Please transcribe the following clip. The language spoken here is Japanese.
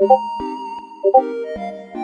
you